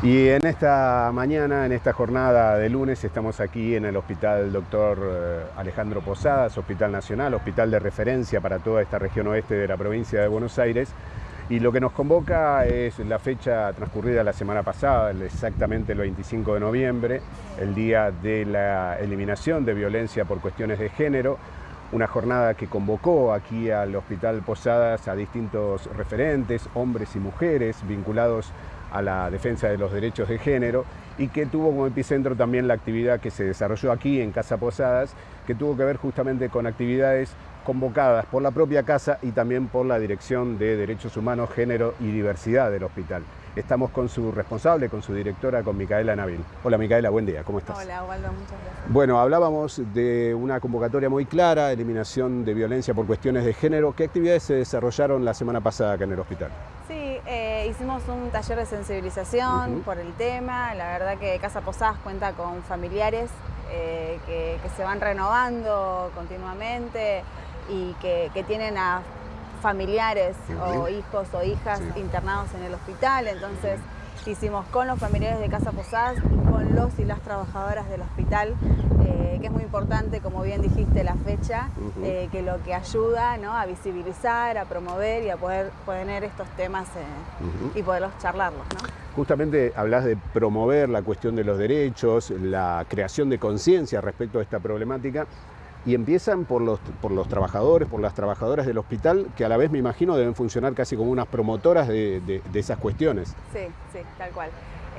Y en esta mañana, en esta jornada de lunes, estamos aquí en el Hospital Doctor eh, Alejandro Posadas, Hospital Nacional, hospital de referencia para toda esta región oeste de la provincia de Buenos Aires. Y lo que nos convoca es la fecha transcurrida la semana pasada, exactamente el 25 de noviembre, el día de la eliminación de violencia por cuestiones de género, una jornada que convocó aquí al Hospital Posadas a distintos referentes, hombres y mujeres vinculados a la defensa de los derechos de género y que tuvo como epicentro también la actividad que se desarrolló aquí en Casa Posadas, que tuvo que ver justamente con actividades convocadas por la propia casa y también por la Dirección de Derechos Humanos, Género y Diversidad del hospital. Estamos con su responsable, con su directora, con Micaela Nabil. Hola Micaela, buen día, ¿cómo estás? Hola, Waldo, muchas gracias. Bueno, hablábamos de una convocatoria muy clara, eliminación de violencia por cuestiones de género. ¿Qué actividades se desarrollaron la semana pasada acá en el hospital? Sí, hicimos un taller de sensibilización por el tema. La verdad que Casa Posadas cuenta con familiares eh, que, se van renovando continuamente y que, tienen a familiares o hijos o hijas internados en el hospital. Entonces hicimos con los familiares de Casa Posadas y con los y las trabajadoras del hospital, que es muy importante, como bien dijiste, la fecha, eh, que lo que ayuda a visibilizar, a promover y a poder tener estos temas eh, y poderlos charlarlos. Justamente hablas de promover la cuestión de los derechos, la creación de conciencia respecto a esta problemática y empiezan por los, por los trabajadores, por las trabajadoras del hospital, que a la vez me imagino deben funcionar casi como unas promotoras de, esas cuestiones. Sí, sí, tal cual.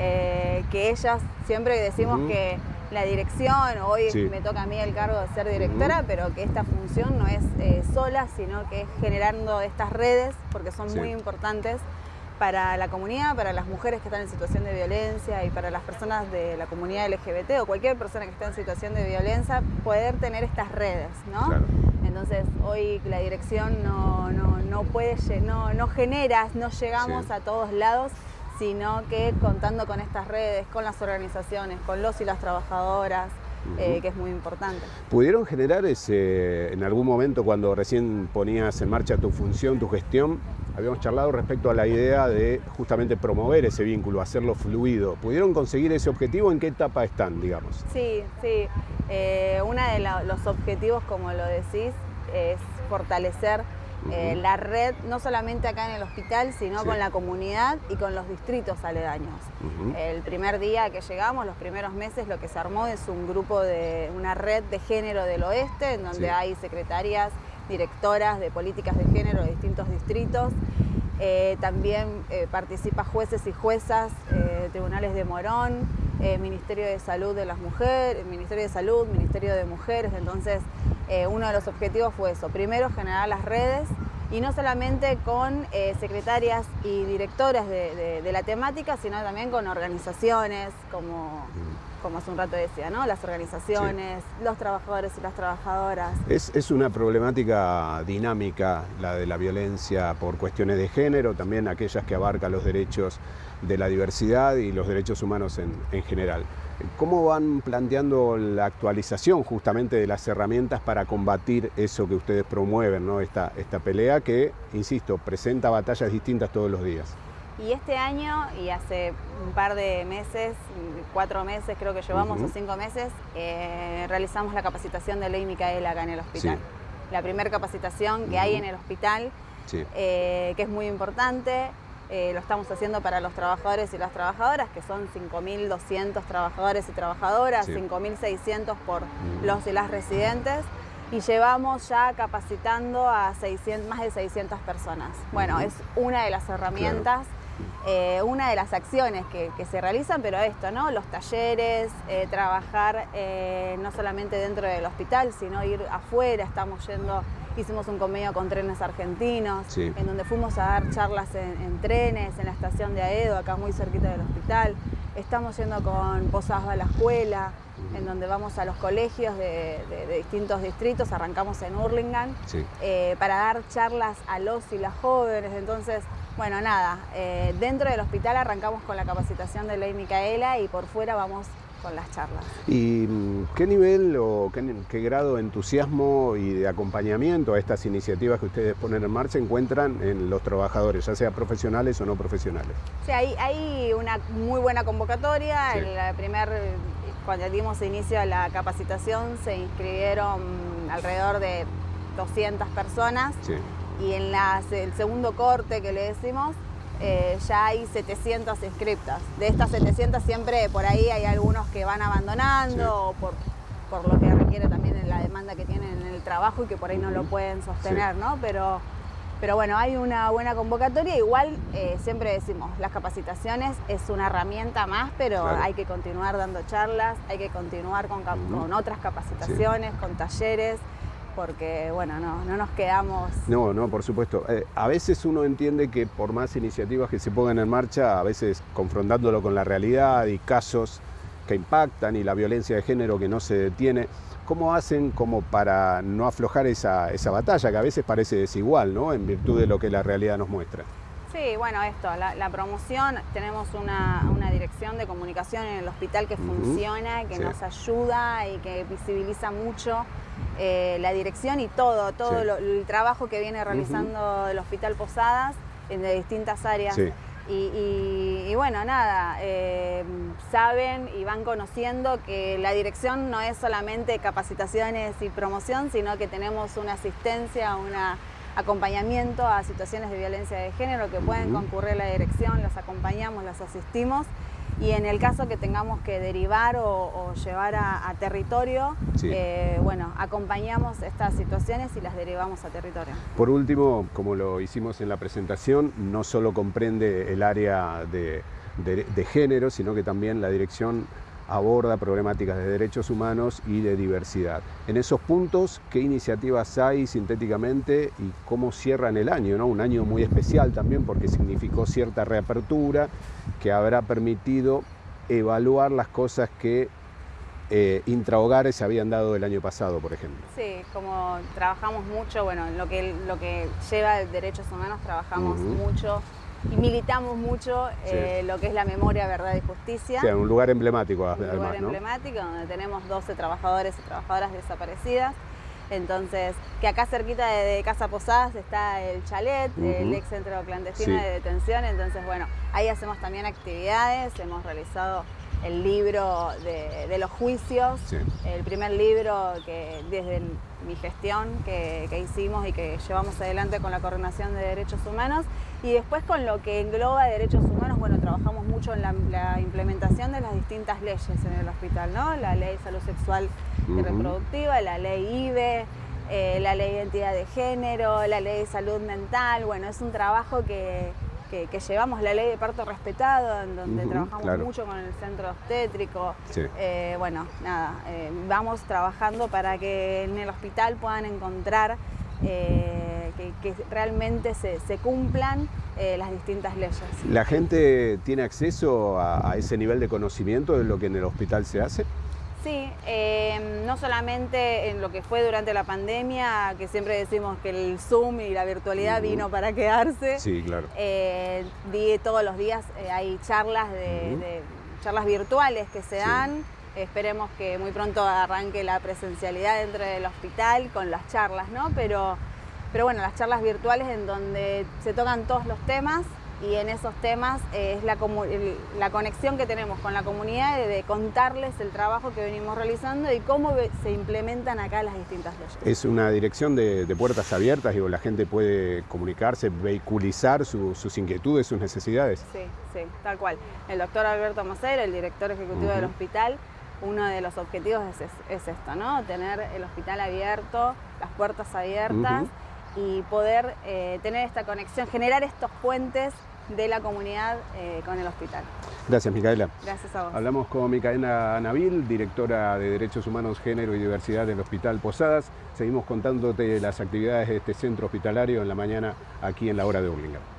Eh, que ellas, siempre decimos que la dirección, hoy me toca a mí el cargo de ser directora, pero que esta función no es eh, sola, sino que es generando estas redes, porque son muy importantes para la comunidad, para las mujeres que están en situación de violencia y para las personas de la comunidad LGBT o cualquier persona que esté en situación de violencia, poder tener estas redes, ¿no? Entonces hoy la dirección no, no, puede, no, no genera, no llegamos a todos lados, sino que contando con estas redes, con las organizaciones, con los y las trabajadoras, eh, que es muy importante. ¿Pudieron generar ese, en algún momento cuando recién ponías en marcha tu función, tu gestión, habíamos charlado respecto a la idea de justamente promover ese vínculo, hacerlo fluido. ¿Pudieron conseguir ese objetivo? ¿En qué etapa están, digamos? Sí, sí. Eh, uno de los objetivos, como lo decís, es fortalecer eh, la red, no solamente acá en el hospital, sino con la comunidad y con los distritos aledaños. El primer día que llegamos, los primeros meses, lo que se armó es un grupo de una red de género del oeste, en donde hay secretarias, directoras de políticas de género de distintos distritos. Eh, también eh, participa jueces y juezas, tribunales de Morón, Ministerio de Salud de las Mujeres, Ministerio de Salud, Ministerio de Mujeres, entonces eh, uno de los objetivos fue eso, primero generar las redes y no solamente con eh, secretarias y directoras de, la temática, sino también con organizaciones, como, como hace un rato decía, ¿no? las organizaciones, los trabajadores y las trabajadoras. Es, es, una problemática dinámica la de la violencia por cuestiones de género, también aquellas que abarcan los derechos de la diversidad y los derechos humanos en, en general. ¿Cómo van planteando la actualización justamente de las herramientas para combatir eso que ustedes promueven, ¿no? esta, esta pelea que, insisto, presenta batallas distintas todos los días? Y este año, y hace un par de meses, cuatro meses creo que llevamos, o cinco meses, eh, realizamos la capacitación de Ley Micaela acá en el hospital. La primera capacitación que hay en el hospital, eh, que es muy importante. Eh, lo estamos haciendo para los trabajadores y las trabajadoras, que son 5.200 trabajadores y trabajadoras, 5.600 por los y las residentes, y llevamos ya capacitando a 600, más de 600 personas. Bueno, es una de las herramientas, eh, una de las acciones que, se realizan, pero esto, ¿no? Los talleres, eh, trabajar no solamente dentro del hospital, sino ir afuera, estamos yendo Hicimos un convenio con trenes argentinos, en donde fuimos a dar charlas en, trenes, en la estación de Aedo, acá muy cerquita del hospital. Estamos yendo con Posadas a la escuela, en donde vamos a los colegios de, distintos distritos, arrancamos en Hurlingham, eh, para dar charlas a los y las jóvenes. Entonces, bueno, nada, eh, dentro del hospital arrancamos con la capacitación de Ley Micaela y por fuera vamos con las charlas. ¿Y mm, qué nivel o qué, grado de entusiasmo y de acompañamiento a estas iniciativas que ustedes ponen en marcha encuentran en los trabajadores, ya sea profesionales o no profesionales? Sí, hay, hay una muy buena convocatoria. El primer, cuando dimos inicio a la capacitación se inscribieron alrededor de 200 personas. Y en el segundo corte que le decimos, eh, ya hay 700 inscriptas. De estas 700 siempre por ahí hay algunos que van abandonando por, por, lo que requiere también la demanda que tienen en el trabajo y que por ahí no lo pueden sostener, ¿no? Pero, pero bueno, hay una buena convocatoria. Igual eh, siempre decimos, las capacitaciones es una herramienta más, pero hay que continuar dando charlas, hay que continuar con, con otras capacitaciones, con talleres porque bueno, no, no nos quedamos... No, no, por supuesto. Eh, a veces uno entiende que por más iniciativas que se pongan en marcha, a veces confrontándolo con la realidad y casos que impactan y la violencia de género que no se detiene, ¿cómo hacen como para no aflojar esa, esa batalla que a veces parece desigual, ¿no? En virtud de lo que la realidad nos muestra. Sí, bueno, esto, la, promoción, tenemos una, dirección de comunicación en el hospital que funciona, que nos ayuda y que visibiliza mucho eh, la dirección y todo, todo el trabajo que viene realizando el Hospital Posadas en de distintas áreas. Y, bueno, nada, eh, saben y van conociendo que la dirección no es solamente capacitaciones y promoción, sino que tenemos una asistencia, una acompañamiento a situaciones de violencia de género que pueden concurrir a la dirección, las acompañamos, las asistimos y en el caso que tengamos que derivar o, llevar a, territorio, eh, bueno, acompañamos estas situaciones y las derivamos a territorio. Por último, como lo hicimos en la presentación, no solo comprende el área de género, sino que también la dirección aborda problemáticas de derechos humanos y de diversidad. En esos puntos, ¿qué iniciativas hay sintéticamente y cómo cierran el año? ¿no? Un año muy especial también porque significó cierta reapertura que habrá permitido evaluar las cosas que eh, intrahogares se habían dado el año pasado, por ejemplo. Sí, como trabajamos mucho, bueno, lo que, lo que lleva derechos humanos, trabajamos mucho y militamos mucho eh, lo que es la memoria, verdad y justicia. Sí, un lugar emblemático además, Un lugar emblemático donde tenemos 12 trabajadores y trabajadoras desaparecidas. Entonces, que acá cerquita de, Casa Posadas está el chalet, el ex centro clandestino de detención. Entonces, bueno, ahí hacemos también actividades, hemos realizado el libro de, los juicios, el primer libro que desde mi gestión que, hicimos y que llevamos adelante con la Coordinación de Derechos Humanos. Y después con lo que engloba derechos humanos, bueno, trabajamos mucho en la, implementación de las distintas leyes en el hospital, ¿no? La ley de salud sexual y reproductiva, la ley IBE, eh, la ley de identidad de género, la ley de salud mental. Bueno, es un trabajo que, que, llevamos la ley de parto respetado, en donde trabajamos mucho con el centro obstétrico. Eh, bueno, nada, eh, vamos trabajando para que en el hospital puedan encontrar eh, que, realmente se, cumplan las distintas leyes. ¿La gente tiene acceso a ese nivel de conocimiento de lo que en el hospital se hace? Sí, em, no solamente en lo que fue durante la pandemia, que siempre decimos que el Zoom y la virtualidad vino para quedarse. Sí, claro. Eh, todos los días eh, hay charlas de, charlas virtuales que se dan. Esperemos que muy pronto arranque la presencialidad dentro del hospital con las charlas, ¿no? Pero, pero bueno, las charlas virtuales en donde se tocan todos los temas y en esos temas eh, es la, la, conexión que tenemos con la comunidad de, contarles el trabajo que venimos realizando y cómo se implementan acá las distintas leyes. Es una dirección de, puertas abiertas, digo, la gente puede comunicarse, vehiculizar sus inquietudes, sus necesidades. Sí, sí, tal cual. El doctor Alberto Macer, el director ejecutivo del hospital, uno de los objetivos es, esto, ¿no? Tener el hospital abierto, las puertas abiertas y poder eh, tener esta conexión, generar estos puentes de la comunidad eh, con el hospital. Gracias, Micaela. Gracias a vos. Hablamos con Micaela Nabil, directora de Derechos Humanos, Género y Diversidad del Hospital Posadas. Seguimos contándote las actividades de este centro hospitalario en la mañana aquí en la hora de Burlingame.